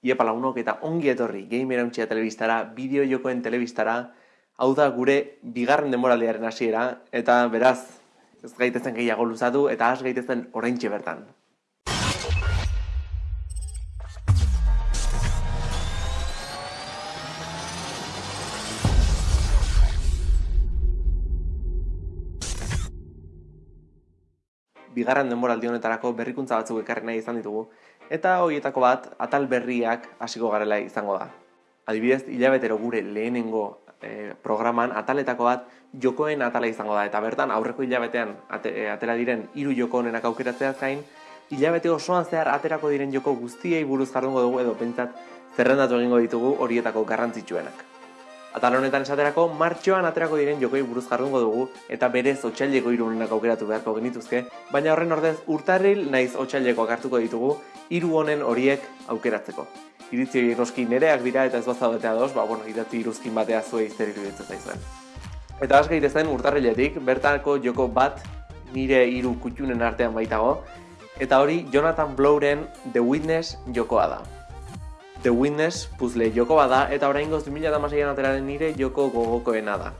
Iepa lagunok eta ongi etorri Game Erauntzia telebistara, bideo jokoen telebistara, hau da gure bigarren demoraldiaren hasiera eta beraz, ez gaitezen gehiago luzatu eta has gaitezen oraintxe bertan. bigarren denboraldi honetarako berrikuntza batzuk ekarri nahi izan ditugu, eta horietako bat atal berriak hasiko garela izango da. Adibidez, hilabetero gure lehenengo e, programan ataletako bat jokoen atala izango da, eta bertan aurreko hilabetean ate, e, atera diren hiru joko honenak aukeratzea zain, hilabete osoan zehar aterako diren joko guztiei buruz jardungo dugu edo pentsat zerrendatu egingo ditugu horietako garrantzitsuenak. Atal honetan esaterako, martxoan aterako diren jokoi buruz jardungo dugu eta berez otxaileko irunenak aukeratu beharko genituzke, baina horren ordez urtarril naiz otxaileko hartuko ditugu hiru honen horiek aukeratzeko. Iritzi noski nereak dira eta ez bazaudetea doz, ba, bueno, idatzi iruzkin batea zuei zer iruditzen zaizuen. Eta az zen urtarriletik, bertako joko bat nire hiru kutxunen artean baitago, eta hori Jonathan Blowren The Witness jokoa da. The Witness puzzle joko bada eta orain goz 2008an ateraren nire joko gogokoena da.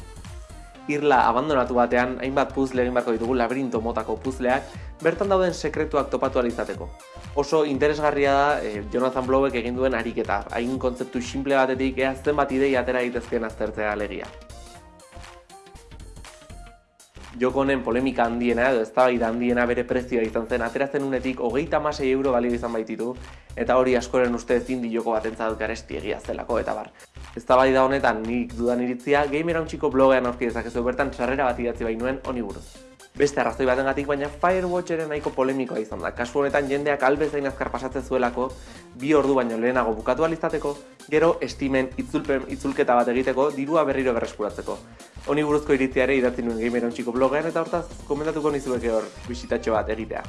Irla abandonatu batean, hainbat puzzle egin barko ditugu labirinto motako puzzleak, bertan dauden sekretuak topatu alizateko. Oso interesgarria da eh, Jonathan Blowek egin duen ariketa, hain kontzeptu simple batetik eazten bat idei atera egitezkeen aztertzea alegia joko honen polemika handiena edo eztabaida handiena bere prezioa izan zen ateratzen unetik hogeita masei euro balio izan baititu eta hori askoren uste ezin di joko bat entzadut garesti egia zelako eta bar. Eztabaida honetan nik dudan iritzia Gamer blogean aurki dezakezu bertan sarrera bat idatzi bainuen honi buruz. Beste arrazoi batengatik baina Firewatcheren nahiko polemikoa izan da. Kasu honetan jendeak albezain azkar pasatzen zuelako, bi ordu baino lehenago bukatu alizateko, gero estimen itzulpen itzulketa bat egiteko, dirua berriro berreskuratzeko. Honi buruzko iritziare idatzi nuen Gameron txiko blogean eta hortaz komentatuko nizuek hor bisitatxo bat egitea.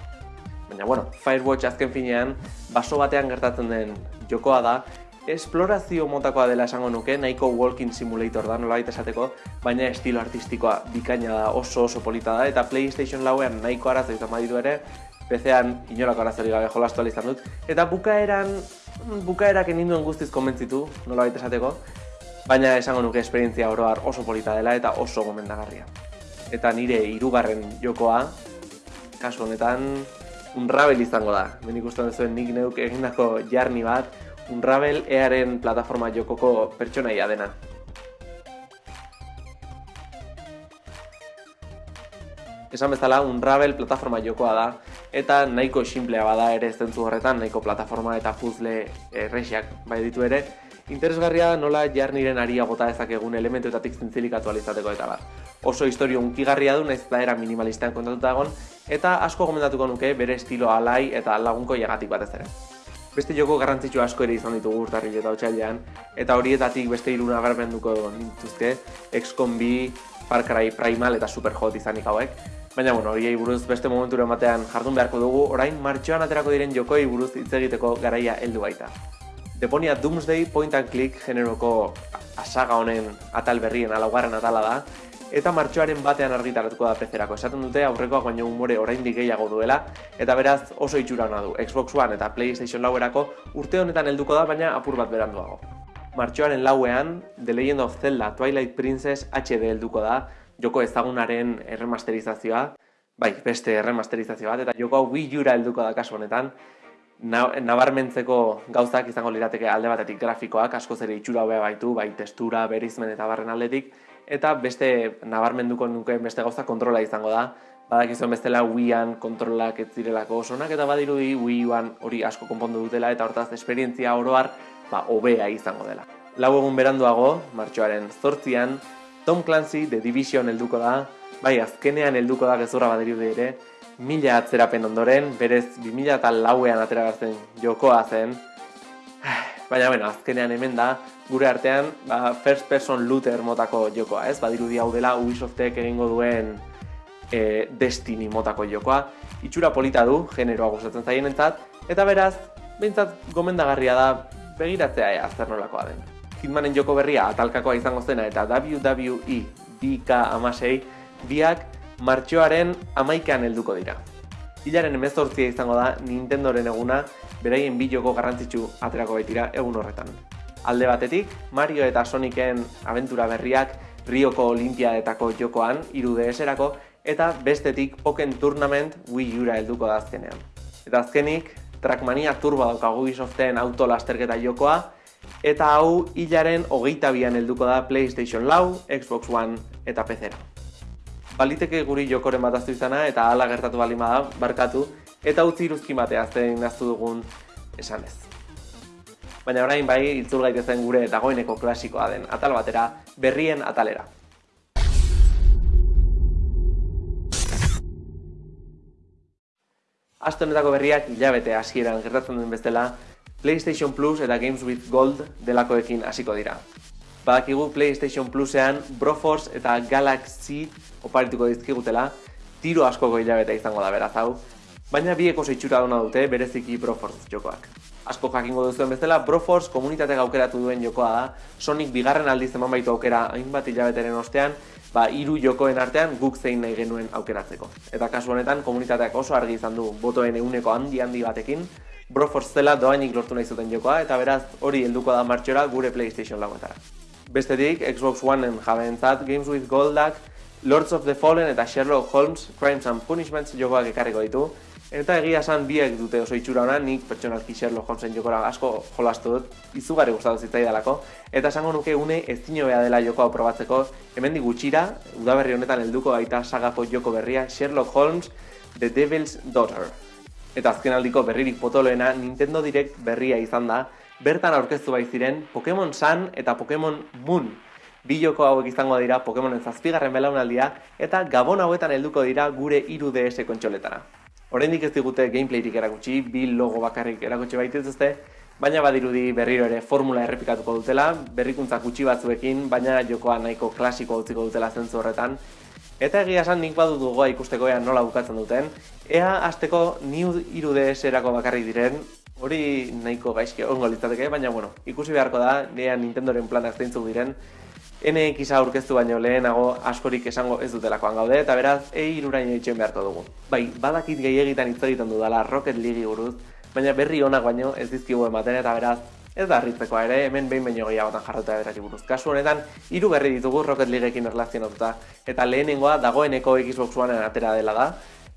Baina, bueno, Firewatch azken finean, baso batean gertatzen den jokoa da, esplorazio motakoa dela esango nuke, nahiko walking simulator da nolabait esateko, baina estilo artistikoa bikaina da, oso oso polita da, eta PlayStation lauean nahiko arazo izan baditu ere, PC-an inolako arazori gabe jolastu izan dut, eta bukaeran, bukaerak eninduen guztiz konbentzitu, nolabait esateko, baina esango nuke esperientzia oroar oso polita dela eta oso gomendagarria. Eta nire hirugarren jokoa, kasu honetan, Unravel izango da. Ben ikusten duzuen nik neuk egindako jarni bat, Unravel earen plataforma jokoko pertsonaia dena. Esan bezala, Unravel plataforma jokoa da, eta nahiko simplea bada ere zentzu horretan, nahiko plataforma eta puzzle erresiak bai ditu ere, Interesgarria nola jarniren aria bota ezakegun elementuetatik zintzilikatu alizateko eta bar. Oso historio unkigarria du, naiz da era minimalistean kontatuta egon, eta asko gomendatuko nuke bere estilo alai eta lagunko jagatik batez ere. Beste joko garrantzitsu asko ere izan ditugu urtarri eta otxailean, eta horietatik beste iruna garben duko nintuzke, XCOM B, Far Cry Primal eta Superhot izanik hauek. Baina, bueno, horiei buruz beste momenturen batean jardun beharko dugu, orain martxoan aterako diren jokoi buruz hitz egiteko garaia heldu baita. Deponia Doomsday Point and Click generoko asaga honen atal berrien alaugarren atala da, eta martxoaren batean argitaratuko da pezerako. Esaten dute aurrekoa baino umore oraindik gehiago duela, eta beraz oso itxura hona du. Xbox One eta PlayStation lauerako urte honetan helduko da, baina apur bat beranduago. Martxoaren lauean, The Legend of Zelda Twilight Princess HD helduko da, joko ezagunaren erremasterizazioa, bai, beste erremasterizazioa bat, eta joko hau Wii U-ra helduko da kasu honetan, nabarmentzeko gauzak izango lirateke alde batetik grafikoak, asko ere itxura hobea baitu, bai testura, berizmen eta barren aldetik, eta beste nabarmenduko nukeen beste gauza kontrola izango da, badakizuen bestela Wii-an kontrolak ez direlako osonak, eta badirudi Wii-an hori asko konpondu dutela, eta hortaz esperientzia oroar ba, hobea izango dela. Lau egun beranduago, martxoaren zortzian, Tom Clancy The Division helduko da, bai azkenean helduko da gezurra badirudi ere, mila atzerapen ondoren, berez 2000 eta lauean atera jokoa zen. Baina, bueno, azkenean hemen da, gure artean, ba, first person looter motako jokoa, ez? Badirudi hau dela Ubisoftek egingo duen e, Destiny motako jokoa. Itxura polita du, generoa gustatzen zaien entzat, eta beraz, behintzat gomendagarria da, begiratzea ea zer nolakoa den. Hitmanen joko berria atalkakoa izango zena eta WWE DK amasei, biak martxoaren amaikean helduko dira. Hilaren emezortzia izango da Nintendoren eguna beraien bi joko garrantzitsu aterako baitira egun horretan. Alde batetik, Mario eta Sonicen aventura berriak Rioko Olimpiadetako jokoan, iru erako eta bestetik Poken Tournament Wii Ura helduko da azkenean. Eta azkenik, Trackmania Turbo daukagu Ubisoften auto lasterketa jokoa, eta hau hilaren hogeita bian helduko da PlayStation Lau, Xbox One eta PC-ra. Baliteke guri jokoren bat aztu izana eta hala gertatu balima da, barkatu, eta utzi iruzki batea zein naztu dugun esanez. Baina orain bai, iltzul gaitezen gure dagoeneko klasikoa den atal batera, berrien atalera. Aste honetako berriak hilabete hasieran gertatzen duen bestela, PlayStation Plus eta Games with Gold delakoekin hasiko dira. Badakigu PlayStation Plusean Broforce eta Galaxy oparituko dizkigutela, tiro askoko hilabete izango da beraz hau, baina bieko zeitxura duna dute bereziki Broforce jokoak. Asko jakingo duzuen bezala, Broforce komunitate aukeratu duen jokoa da, Sonic bigarren aldiz eman baitu aukera hainbat hilabeteren ostean, ba, hiru jokoen artean guk zein nahi genuen aukeratzeko. Eta kasu honetan, komunitateak oso argi izan du botoen euneko handi handi batekin, Broforce zela doainik lortu nahi zuten jokoa, eta beraz hori helduko da martxora gure PlayStation lauetara. Bestetik, Xbox One-en jabentzat Games with Goldak, Lords of the Fallen eta Sherlock Holmes Crimes and Punishments jokoak ekarriko ditu, Eta egia esan biek dute oso itxura hona, nik pertsonalki Sherlock Holmesen jokora asko jolastu dut, izugarri gustatu zitzaidalako, eta esango nuke une ez bea dela jokoa probatzeko, hemen gutxira, udaberri honetan helduko baita sagako joko berria Sherlock Holmes The Devil's Daughter. Eta azken aldiko berririk potoloena Nintendo Direct berria izan da, bertan aurkeztu bai ziren Pokemon Sun eta Pokemon Moon. Bi joko hauek izango dira Pokemonen zazpigarren belaunaldia eta gabon hauetan helduko dira gure 3DS kontsoletara. Oraindik ez digute gameplayrik erakutsi, bi logo bakarrik erakutsi baitez ezte, baina badirudi berriro ere formula errepikatuko dutela, berrikuntza gutxi batzuekin, baina jokoa nahiko klasiko utziko dutela zentzu horretan. Eta egia esan nik badu dugoa ikusteko ea nola bukatzen duten. Ea azteko New 3DS erako bakarrik diren, hori nahiko gaizke ongo litzateke, baina bueno, ikusi beharko da, nea Nintendoren planak zeintzuk diren, NX aurkeztu baino lehenago askorik esango ez dutelakoan gaude, eta beraz, ei irurain eitzen beharko dugu. Bai, badakit gehiagitan hitz egiten dudala Rocket League buruz, baina berri onak baino ez dizkigu ematen eta beraz, ez da harritzekoa ere, hemen behin baino gehiagotan jarrota berari buruz. Kasu honetan, hiru berri ditugu Rocket Leagueekin erlazionatuta, eta lehenengoa dagoeneko Xbox One atera dela da,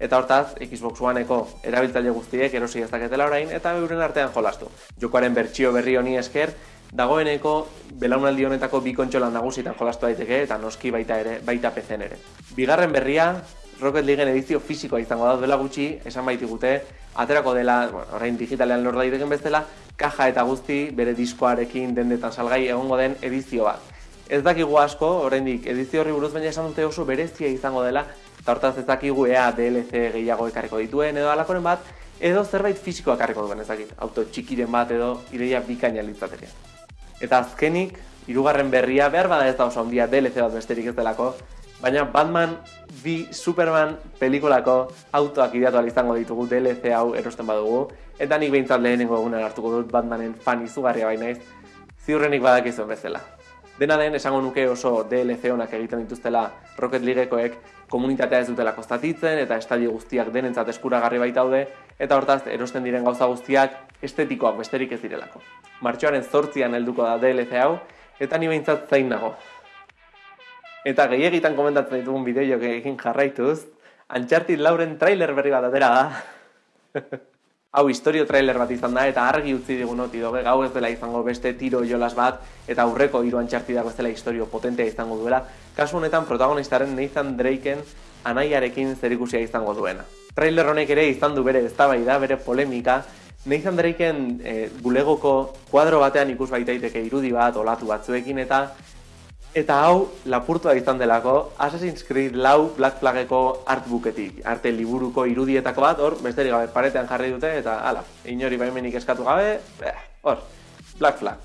eta hortaz, Xbox Oneko erabiltzaile guztiek erosi ez daketela orain, eta euren artean jolastu. Jokoaren bertsio berri honi esker, dagoeneko belaunaldi honetako bi kontsola nagusitan jolastu daiteke eta noski baita ere, baita PC ere. Bigarren berria, Rocket Leagueen edizio fisikoa izango da dela gutxi, esan baitigute, aterako dela, bueno, orain digitalean lor daiteken bezala, kaja eta guzti bere diskoarekin dendetan salgai egongo den edizio bat. Ez dakigu asko, oraindik edizio horri buruz baina esan dute oso berezia izango dela, eta hortaz ez dakigu ea DLC gehiago ekarriko dituen edo alakoren bat, edo zerbait fisikoa ekarriko duen ez dakit, auto txikiren bat edo ideia bikaina litzateria. Eta azkenik, hirugarren berria behar bada ez da oso handia DLC bat besterik ez delako, baina Batman bi Superman pelikulako autoak ideatu izango ditugu DLC hau erosten badugu, eta nik behintzat lehenengo egunen hartuko dut Batmanen fan izugarria baina ez, ziurrenik badakizuen bezala. Dena den, esango nuke oso DLC honak egiten dituztela Rocket Leaguekoek komunitatea ez dutela kostatitzen eta estadio guztiak denentzat eskuragarri baitaude eta hortaz erosten diren gauza guztiak estetikoak besterik ez direlako martxoaren zortzian helduko da DLC hau, eta ni behintzat zain nago. Eta gehiegitan komentatzen ditugun egin jarraituz, Uncharted Lauren trailer berri bat atera da. hau historio trailer bat izan da, eta argi utzi digun noti doge, gau ez dela izango beste tiro jolas bat, eta aurreko hiru ez dela historio potentea izango duela, kasu honetan protagonistaren Nathan Drakeen anaiarekin zerikusia izango duena. Trailer honek ere izan du bere eztabaida, bere polemika, Nathan Drakeen e, bulegoko kuadro batean ikus baitaiteke irudi bat, olatu batzuekin eta eta hau lapurtua izan delako Assassin's Creed lau Black Flageko artbooketik, arte liburuko irudietako bat, hor, besterik gabe paretean jarri dute, eta ala, inori baimenik eskatu gabe, hor, Black Flag.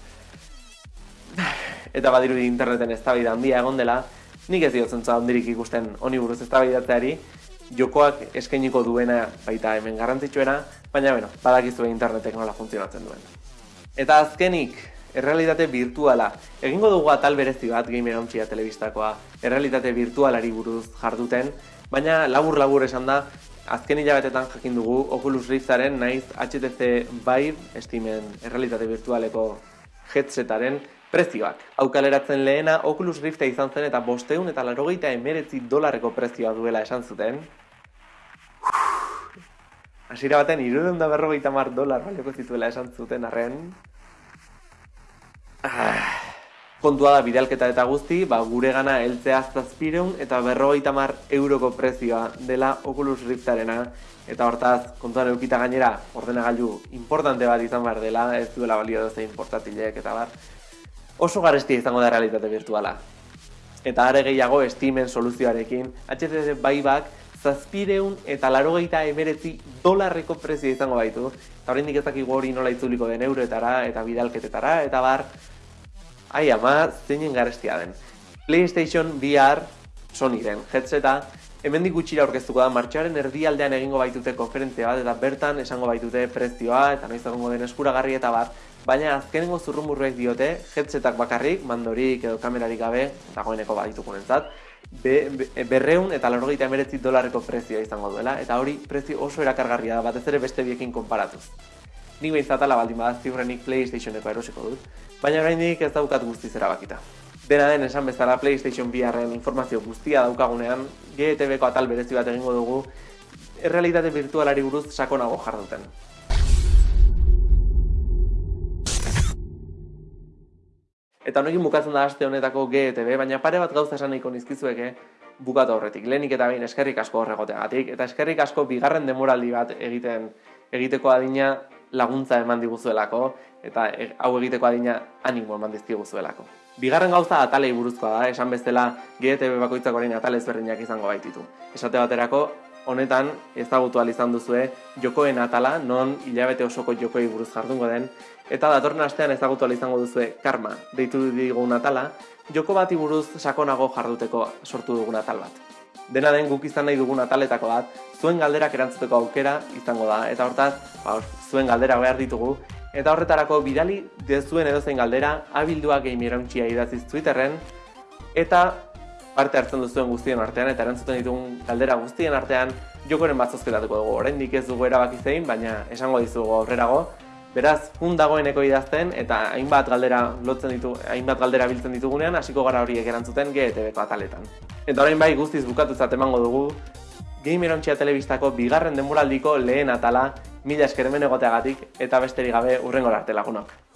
Eta badirudi interneten ez handia egon dela, nik ez diotzen handirik ikusten honi buruz ez jokoak eskainiko duena baita hemen garrantzitsuena, baina bueno, badakizu internetek nola funtzionatzen duen. Eta azkenik, errealitate virtuala. Egingo dugu atal berezi bat Game Erontxia telebistakoa, errealitate virtualari buruz jarduten, baina labur-labur esan da, azken hilabetetan jakin dugu Oculus Riftaren naiz HTC Vive, estimen errealitate virtualeko headsetaren prezioak. Hau kaleratzen lehena Oculus Rifta izan zen eta bosteun eta larogeita emeretzi dolarreko prezioa duela esan zuten. Hasira baten, iruden da berrogeita mar dolar balioko zituela esan zuten arren. Kontua da bidalketa eta guzti, ba, gure gana eltzea zazpireun eta berrogeita mar euroko prezioa dela Oculus Riftarena. Eta hortaz, kontuan eukita gainera, ordenagailu importante bat izan behar dela, ez duela balio dozein portatilek eta bar oso garestia izango da realitate virtuala. Eta are gehiago Steamen soluzioarekin, HTC Viveak zazpireun eta larogeita emeretzi dolarreko prezio izango baitu. Eta horrein ezakigu hori nola itzuliko den euroetara eta bidalketetara, eta bar, ai ama, zeinen garestia den. PlayStation VR Sonyren headseta, hemendik gutxira aurkeztuko da martxoaren erdialdean egingo baitute konferentzia bat, eta bertan esango baitute prezioa, eta noiz egongo den eskuragarri eta bat, baina azkenengo zurrumurruek diote, headsetak bakarrik, mandorik edo kamerarik gabe, dagoeneko baditukunen zat, be, be, berreun eta laurogeita emeretzi dolarreko prezioa izango duela, eta hori prezio oso erakargarria da, batez ere beste biekin konparatuz. Nik behintzatala baldin bada ziurrenik PlayStationeko erosiko dut, baina oraindik ez daukat guztiz erabakita. Dena den esan bezala PlayStation VRren informazio guztia daukagunean, GTV-ko atal berezi bat egingo dugu, errealitate virtualari buruz sakonago jarduten. Eta honekin bukatzen da aste honetako GTV, baina pare bat gauza esan nahiko nizkizueke bukatu horretik. Lehenik eta behin eskerrik asko horregoteagatik, eta eskerrik asko bigarren demoraldi bat egiten egiteko adina laguntza eman diguzuelako, eta e, hau egiteko adina animo eman dizkiguzuelako. Bigarren gauza atalei buruzkoa da, esan bezala GTV bakoitzak orain atalez berdinak izango baititu. Esate baterako, honetan ezagutu izan duzue jokoen atala, non hilabete osoko jokoi buruz jardungo den, eta datorren astean ezagutu izango duzue karma, deitu digun atala, joko bati buruz sakonago jarduteko sortu dugun atal bat. Dena den guk izan nahi dugun ataletako bat, zuen galderak erantzuteko aukera izango da, eta hortaz, ba, zuen galdera behar ditugu, eta horretarako bidali dezuen edozein galdera, abildua game idaziz Twitterren, eta parte hartzen duzuen guztien artean eta erantzuten ditugun galdera guztien artean jokoren bat zozketatuko dugu. Oraindik ez dugu erabaki zein, baina esango dizugu aurrerago. Beraz, hun dagoeneko idazten eta hainbat galdera lotzen ditu, hainbat galdera biltzen ditugunean hasiko gara horiek erantzuten GTV-ko ataletan. Eta orain bai guztiz bukatu emango dugu Gamer Ontsia Telebistako bigarren denboraldiko lehen atala, mila eskermen egoteagatik eta besterik gabe urrengor arte lagunok.